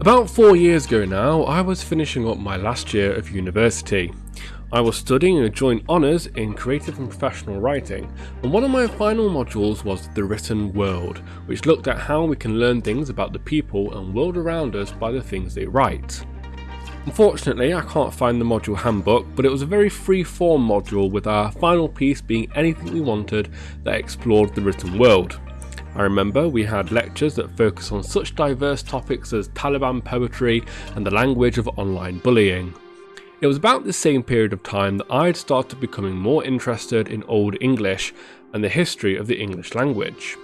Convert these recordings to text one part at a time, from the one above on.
About four years ago now, I was finishing up my last year of university. I was studying a joint honours in creative and professional writing, and one of my final modules was The Written World, which looked at how we can learn things about the people and world around us by the things they write. Unfortunately, I can't find the module handbook, but it was a very free form module with our final piece being anything we wanted that explored the written world. I remember we had lectures that focus on such diverse topics as Taliban poetry and the language of online bullying. It was about the same period of time that I had started becoming more interested in Old English and the history of the English language.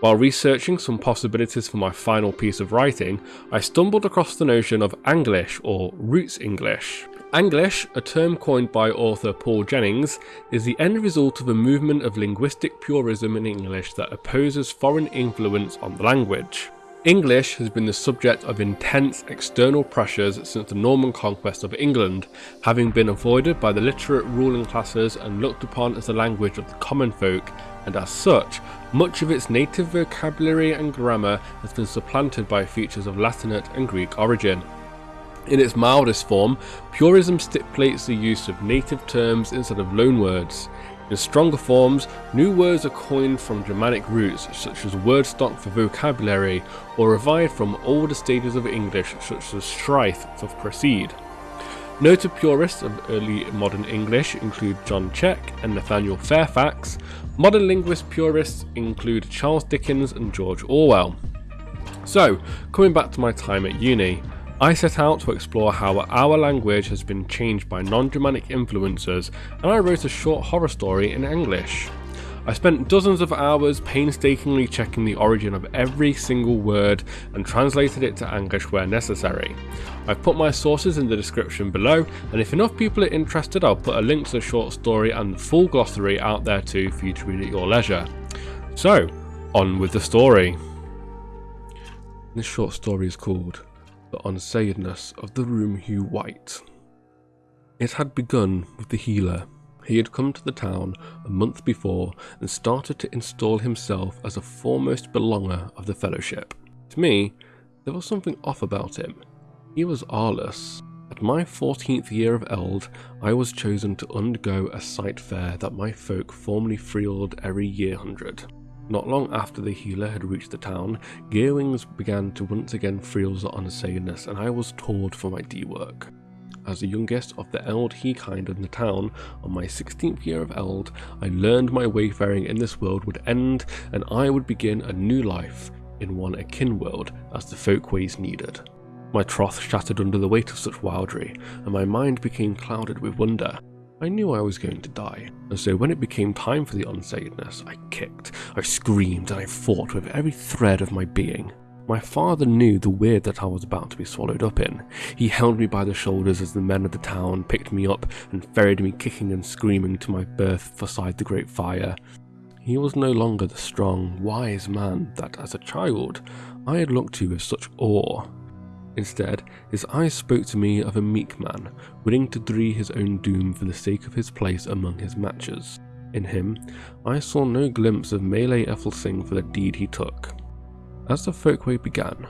While researching some possibilities for my final piece of writing, I stumbled across the notion of Anglish or Roots English. Anglish, a term coined by author Paul Jennings, is the end result of a movement of linguistic purism in English that opposes foreign influence on the language. English has been the subject of intense external pressures since the Norman conquest of England, having been avoided by the literate ruling classes and looked upon as the language of the common folk, and as such, much of its native vocabulary and grammar has been supplanted by features of Latinate and Greek origin. In its mildest form, purism stipulates the use of native terms instead of loanwords. In stronger forms, new words are coined from Germanic roots, such as word stock for vocabulary, or revived from older stages of English, such as strife for proceed. Noted purists of early modern English include John Cheke and Nathaniel Fairfax. Modern linguist purists include Charles Dickens and George Orwell. So, coming back to my time at uni, I set out to explore how our language has been changed by non-Germanic influences and I wrote a short horror story in Anglish. I spent dozens of hours painstakingly checking the origin of every single word and translated it to Anglish where necessary. I've put my sources in the description below and if enough people are interested I'll put a link to the short story and the full glossary out there too for you to read at your leisure. So, on with the story. This short story is called the unsayedness of the room hue white. It had begun with the healer. He had come to the town a month before and started to install himself as a foremost belonger of the fellowship. To me, there was something off about him. He was Arliss. At my 14th year of Eld, I was chosen to undergo a sight fair that my folk formerly freeled every year hundred. Not long after the healer had reached the town, Gearwings began to once again feel the unsayedness and I was told for my D work. As the youngest of the Eld he kind in the town, on my 16th year of Eld, I learned my wayfaring in this world would end and I would begin a new life in one akin world as the folkways needed. My troth shattered under the weight of such wildry, and my mind became clouded with wonder. I knew I was going to die, and so when it became time for the unsayedness, I kicked, I screamed, and I fought with every thread of my being. My father knew the weird that I was about to be swallowed up in. He held me by the shoulders as the men of the town picked me up and ferried me kicking and screaming to my berth beside the great fire. He was no longer the strong, wise man that, as a child, I had looked to with such awe. Instead, his eyes spoke to me of a meek man, willing to dree his own doom for the sake of his place among his matches. In him, I saw no glimpse of Melee Ethelsing for the deed he took. As the folkway began,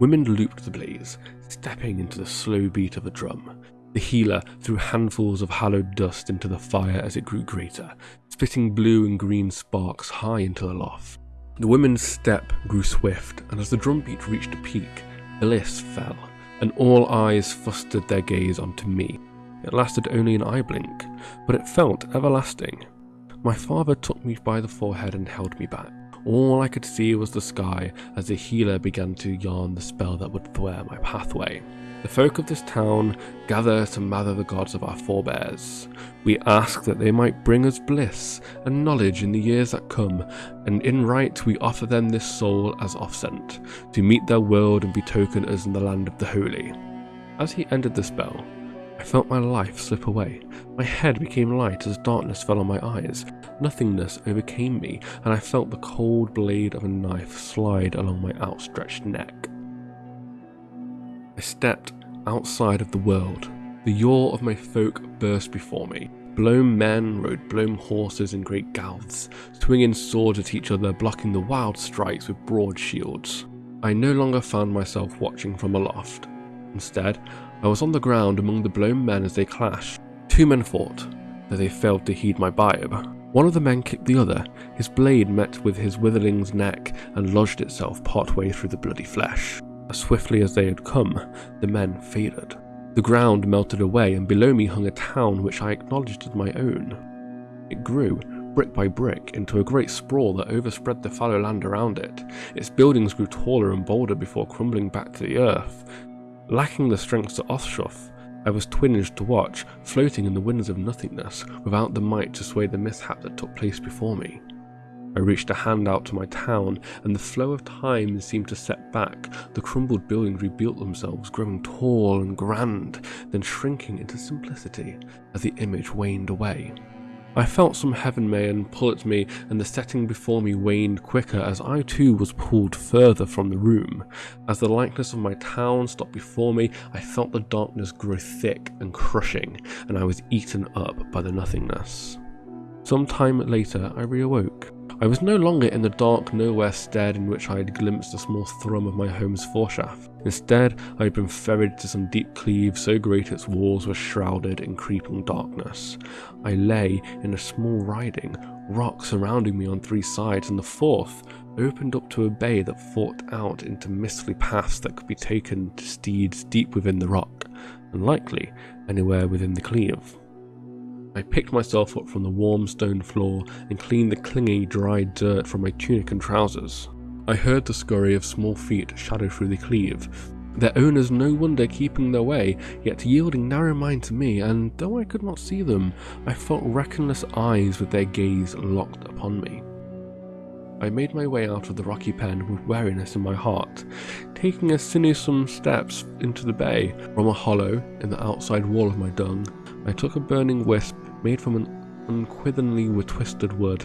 women looped the blaze, stepping into the slow beat of a drum. The healer threw handfuls of hallowed dust into the fire as it grew greater, spitting blue and green sparks high into the loft. The women's step grew swift, and as the drumbeat reached a peak, Bliss fell, and all eyes fostered their gaze onto me. It lasted only an eye blink, but it felt everlasting. My father took me by the forehead and held me back. All I could see was the sky as the healer began to yarn the spell that would thware my pathway. The folk of this town gather to mather the gods of our forebears. We ask that they might bring us bliss and knowledge in the years that come, and in right we offer them this soul as offsent, to meet their world and betoken us in the land of the holy. As he ended the spell, I felt my life slip away. My head became light as darkness fell on my eyes. Nothingness overcame me, and I felt the cold blade of a knife slide along my outstretched neck. I stepped outside of the world. The yaw of my folk burst before me. Blown men rode blown horses in great gouths, swinging swords at each other, blocking the wild strikes with broad shields. I no longer found myself watching from aloft. Instead, I was on the ground among the blown men as they clashed. Two men fought, though they failed to heed my bibe. One of the men kicked the other, his blade met with his witherling's neck and lodged itself partway through the bloody flesh. As swiftly as they had come, the men faded. The ground melted away, and below me hung a town which I acknowledged as my own. It grew, brick by brick, into a great sprawl that overspread the fallow land around it. Its buildings grew taller and bolder before crumbling back to the earth. Lacking the strength to Othschuth, I was twinged to watch, floating in the winds of nothingness, without the might to sway the mishap that took place before me. I reached a hand out to my town, and the flow of time seemed to set back. The crumbled buildings rebuilt themselves, growing tall and grand, then shrinking into simplicity as the image waned away. I felt some heaven may pull at me, and the setting before me waned quicker as I too was pulled further from the room. As the likeness of my town stopped before me, I felt the darkness grow thick and crushing, and I was eaten up by the nothingness. Some time later, I reawoke. I was no longer in the dark nowhere stead in which I had glimpsed a small thrum of my home's foreshaft. Instead, I had been ferried to some deep cleve so great its walls were shrouded in creeping darkness. I lay in a small riding, rock surrounding me on three sides, and the fourth opened up to a bay that forked out into mistly paths that could be taken to steeds deep within the rock, and likely anywhere within the cleve. I picked myself up from the warm stone floor and cleaned the clingy, dry dirt from my tunic and trousers. I heard the scurry of small feet shadow through the cleve, their owners no wonder keeping their way, yet yielding narrow mind to me, and though I could not see them, I felt reckonless eyes with their gaze locked upon me. I made my way out of the rocky pen with wariness in my heart, taking a sinuous steps into the bay. From a hollow in the outside wall of my dung, I took a burning wisp made from an unquittingly twisted wood.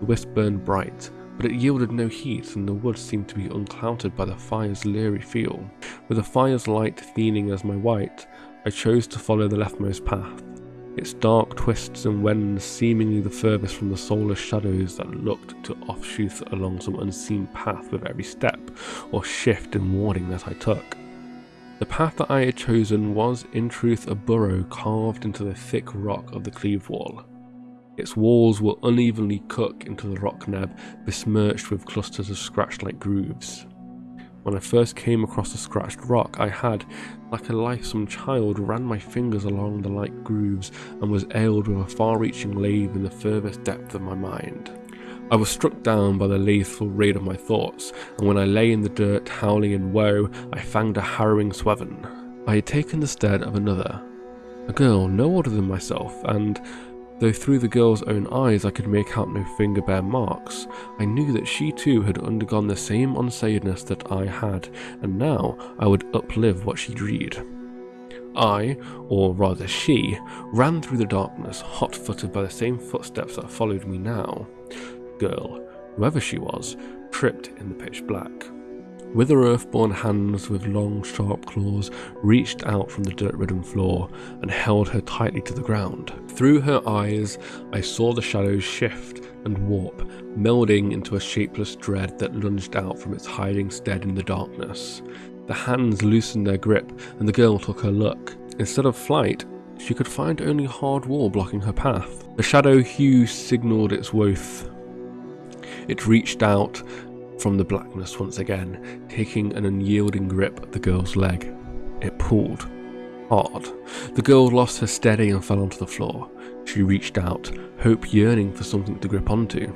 The wisp burned bright, but it yielded no heat and the wood seemed to be unclouded by the fire's leery feel. With the fire's light thinning as my white, I chose to follow the leftmost path, its dark twists and wends seemingly the furthest from the soulless shadows that looked to offshoot along some unseen path with every step or shift and warning that I took. The path that I had chosen was, in truth, a burrow carved into the thick rock of the cleave wall. Its walls were unevenly cut into the rock neb, besmirched with clusters of scratch-like grooves. When I first came across the scratched rock, I had, like a lithesome child, ran my fingers along the light grooves and was ailed with a far-reaching lathe in the furthest depth of my mind. I was struck down by the lethal raid of my thoughts, and when I lay in the dirt howling in woe, I fanged a harrowing sweven. I had taken the stead of another, a girl no older than myself, and though through the girl's own eyes I could make out no finger bare marks, I knew that she too had undergone the same unsayedness that I had, and now I would uplive what she dreed. I, or rather she, ran through the darkness, hot footed by the same footsteps that followed me now girl, whoever she was, tripped in the pitch black. With her earthborn hands with long sharp claws reached out from the dirt-ridden floor and held her tightly to the ground. Through her eyes I saw the shadows shift and warp, melding into a shapeless dread that lunged out from its hiding stead in the darkness. The hands loosened their grip and the girl took her look. Instead of flight, she could find only hard wall blocking her path. The shadow hue signalled its worth it reached out from the blackness once again, taking an unyielding grip at the girl's leg. It pulled. Hard. The girl lost her steady and fell onto the floor. She reached out, hope yearning for something to grip onto.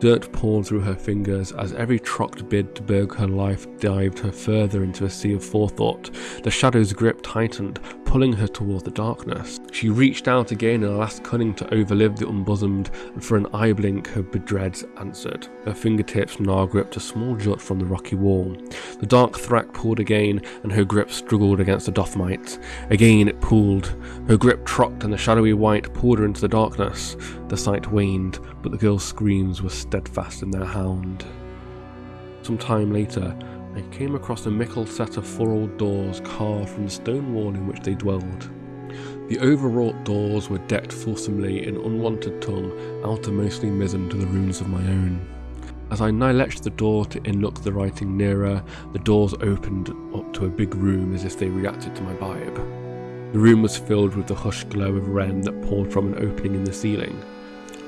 Dirt poured through her fingers as every trucked bid to burg her life dived her further into a sea of forethought. The shadow's grip tightened, pulling her toward the darkness. She reached out again in a last cunning to overlive the unbosomed, and for an eye blink her bedreads answered. Her fingertips now gripped a small jut from the rocky wall. The dark thrack pulled again, and her grip struggled against the dothmite. Again it pulled. Her grip trocked, and the shadowy white pulled her into the darkness. The sight waned, but the girl's screams were steadfast in their hound. Some time later, I came across a mickle set of four old doors carved from the stone wall in which they dwelled. The overwrought doors were decked fulsomely in unwanted tongue, outermostly mizzen to the runes of my own. As I niletched the door to inlook the writing nearer, the doors opened up to a big room as if they reacted to my vibe. The room was filled with the hushed glow of Ren that poured from an opening in the ceiling.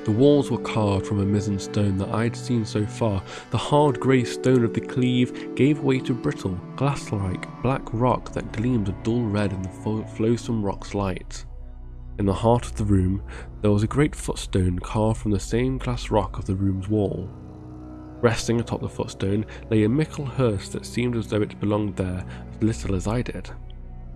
The walls were carved from a mizzen stone that I had seen so far. The hard grey stone of the cleave gave way to brittle, glass-like black rock that gleamed a dull red in the flowsome rock's light. In the heart of the room, there was a great footstone carved from the same glass rock of the room's wall. Resting atop the footstone lay a mickle hearse that seemed as though it belonged there as little as I did.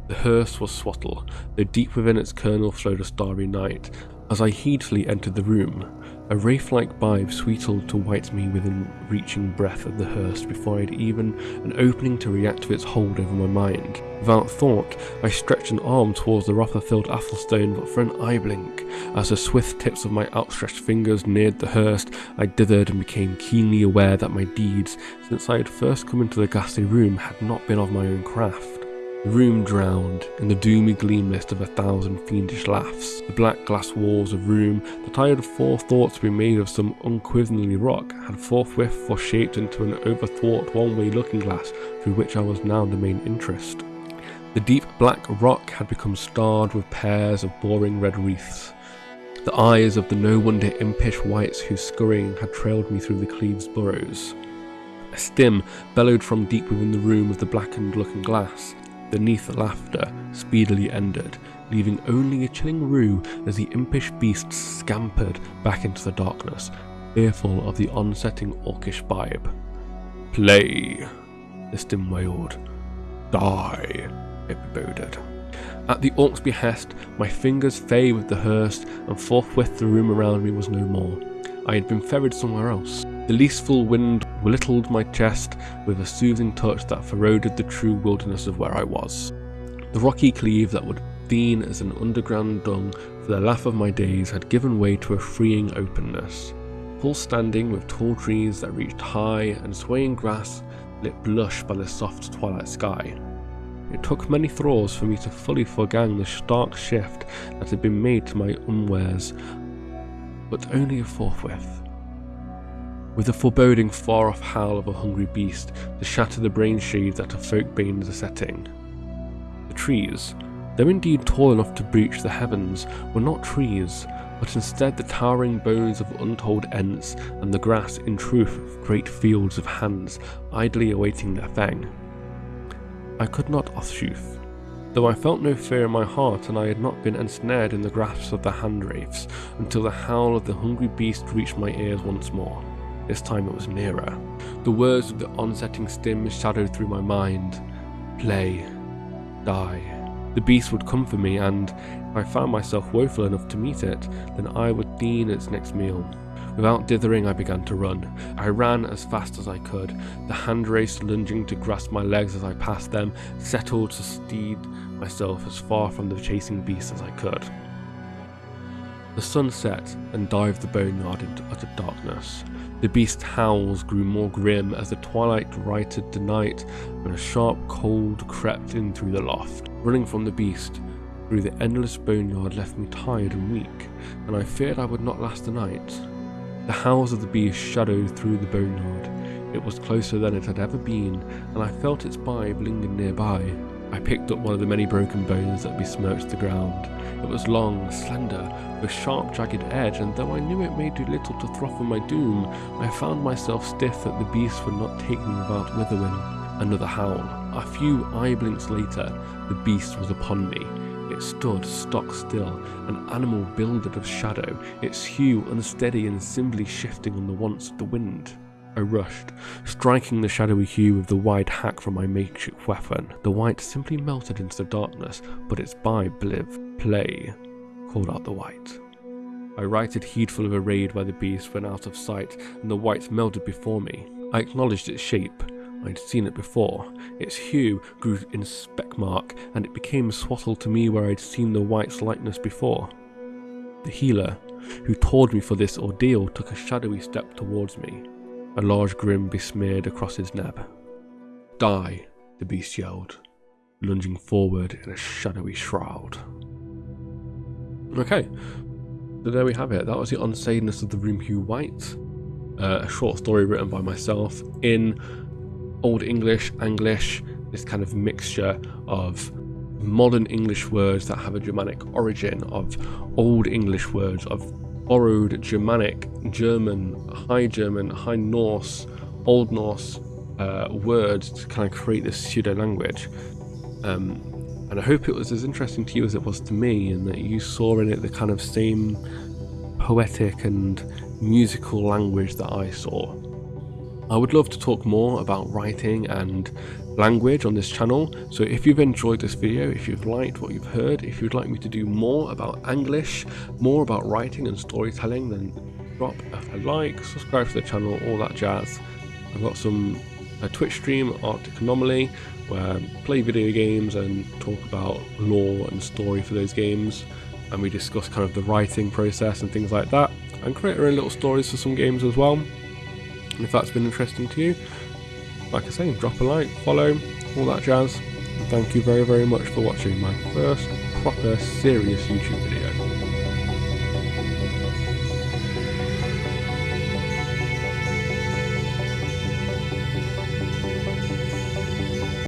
The hearse was swattle, though deep within its kernel flowed a starry night, as I heedfully entered the room, a wraith-like vibe sweetled to white me within reaching breath of the hearse before I had even an opening to react to its hold over my mind. Without thought, I stretched an arm towards the Rotherfield Athelstone but for an eye blink. As the swift tips of my outstretched fingers neared the hearse, I dithered and became keenly aware that my deeds, since I had first come into the ghastly room, had not been of my own craft. The room drowned in the doomy gleam mist of a thousand fiendish laughs. The black glass walls of room that I had forethought to be made of some unquiverly rock had forthwith foreshaped into an overthwart one-way looking glass through which I was now the main interest. The deep black rock had become starred with pairs of boring red wreaths. The eyes of the no wonder impish wights whose scurrying had trailed me through the cleave's burrows. A stim bellowed from deep within the room of the blackened looking glass, the laughter speedily ended, leaving only a chilling rue as the impish beasts scampered back into the darkness, fearful of the onsetting orcish vibe. Play, the stim wailed. Die, it boded. At the orc's behest, my fingers fay with the hearse, and forthwith the room around me was no more. I had been ferried somewhere else. The leaseful wind whittled my chest with a soothing touch that foroded the true wilderness of where I was. The rocky cleave that would been as an underground dung for the laugh of my days had given way to a freeing openness. Full standing with tall trees that reached high and swaying grass lit blush by the soft twilight sky. It took many throws for me to fully forgang the stark shift that had been made to my unwares, but only a forthwith with the foreboding far-off howl of a hungry beast to shatter the brain sheath that a folk banes are setting. The trees, though indeed tall enough to breach the heavens, were not trees, but instead the towering bones of untold ents, and the grass, in truth, great fields of hands, idly awaiting their fang. I could not Oshuth, though I felt no fear in my heart and I had not been ensnared in the grasp of the hand wraiths until the howl of the hungry beast reached my ears once more. This time it was nearer. The words of the onsetting stim shadowed through my mind. Play. Die. The beast would come for me, and if I found myself woeful enough to meet it, then I would dean its next meal. Without dithering, I began to run. I ran as fast as I could, the hand race lunging to grasp my legs as I passed them, settled to steed myself as far from the chasing beast as I could. The sun set and dived the boneyard into utter darkness. The beast's howls grew more grim as the twilight righted the night when a sharp cold crept in through the loft. Running from the beast through the endless boneyard left me tired and weak, and I feared I would not last the night. The howls of the beast shadowed through the boneyard. It was closer than it had ever been, and I felt its vibe linger nearby. I picked up one of the many broken bones that besmirched the ground. It was long, slender, with sharp, jagged edge, and though I knew it may do little to throttle my doom, I found myself stiff that the beast would not take me without withering. Another howl. A few eye blinks later, the beast was upon me. It stood stock still, an animal builded of shadow, its hue unsteady and simply shifting on the wants of the wind. I rushed, striking the shadowy hue of the wide hack from my makeshift weapon. The white simply melted into the darkness, but its by bliv play called out the white. I righted heedful of a raid by the beast when out of sight, and the white melted before me. I acknowledged its shape. I had seen it before. Its hue grew in speck mark, and it became swattle to me where I'd seen the white's likeness before. The healer, who told me for this ordeal, took a shadowy step towards me a large grin besmeared across his nab. Die, the beast yelled, lunging forward in a shadowy shroud. Okay, so there we have it. That was the unsayedness of the room hue white. uh, a short story written by myself in Old English, Anglish, this kind of mixture of modern English words that have a Germanic origin, of Old English words, of borrowed Germanic, German, High German, High Norse, Old Norse uh, words to kind of create this pseudo language. Um, and I hope it was as interesting to you as it was to me, and that you saw in it the kind of same poetic and musical language that I saw. I would love to talk more about writing and language on this channel, so if you've enjoyed this video, if you've liked what you've heard, if you'd like me to do more about English, more about writing and storytelling, then drop a like, subscribe to the channel, all that jazz. I've got some a Twitch stream, Arctic Anomaly, where I play video games and talk about lore and story for those games, and we discuss kind of the writing process and things like that, and create our own little stories for some games as well. And if that's been interesting to you, like I say, drop a like, follow, all that jazz. Thank you very, very much for watching my first proper serious YouTube video.